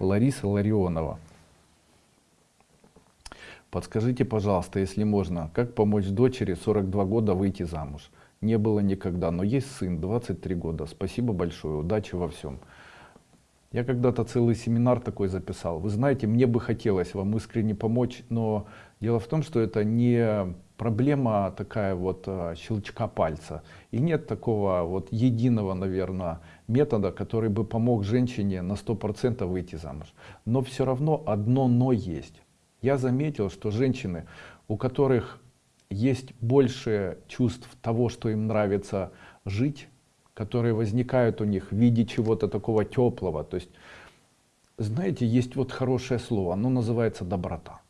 Лариса Ларионова. Подскажите, пожалуйста, если можно, как помочь дочери 42 года выйти замуж? Не было никогда, но есть сын, 23 года. Спасибо большое, удачи во всем. Я когда-то целый семинар такой записал. Вы знаете, мне бы хотелось вам искренне помочь, но дело в том, что это не проблема такая вот а, щелчка пальца. И нет такого вот единого, наверное, метода, который бы помог женщине на 100% выйти замуж. Но все равно одно «но» есть. Я заметил, что женщины, у которых есть больше чувств того, что им нравится жить, которые возникают у них в виде чего-то такого теплого. То есть, знаете, есть вот хорошее слово, оно называется доброта.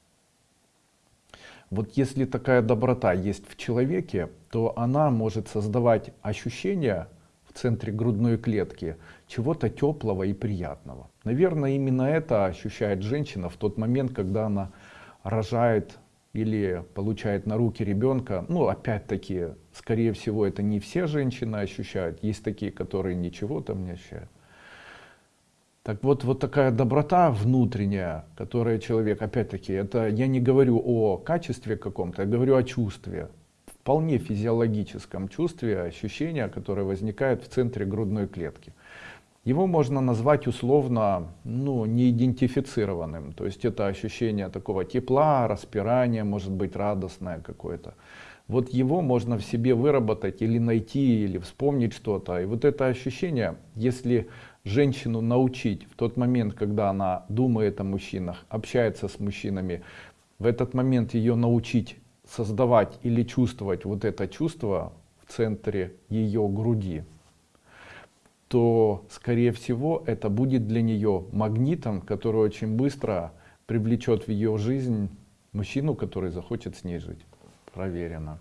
Вот если такая доброта есть в человеке, то она может создавать ощущение в центре грудной клетки чего-то теплого и приятного. Наверное, именно это ощущает женщина в тот момент, когда она рожает или получает на руки ребенка, ну опять-таки, скорее всего, это не все женщины ощущают, есть такие, которые ничего там не ощущают. Так вот, вот такая доброта внутренняя, которая человек, опять-таки, это я не говорю о качестве каком-то, я говорю о чувстве, вполне физиологическом чувстве, ощущения, которое возникает в центре грудной клетки. Его можно назвать условно ну, неидентифицированным. То есть это ощущение такого тепла, распирания, может быть радостное какое-то. Вот его можно в себе выработать или найти, или вспомнить что-то. И вот это ощущение, если женщину научить в тот момент, когда она думает о мужчинах, общается с мужчинами, в этот момент ее научить создавать или чувствовать вот это чувство в центре ее груди, то, скорее всего, это будет для нее магнитом, который очень быстро привлечет в ее жизнь мужчину, который захочет с ней жить. Проверено.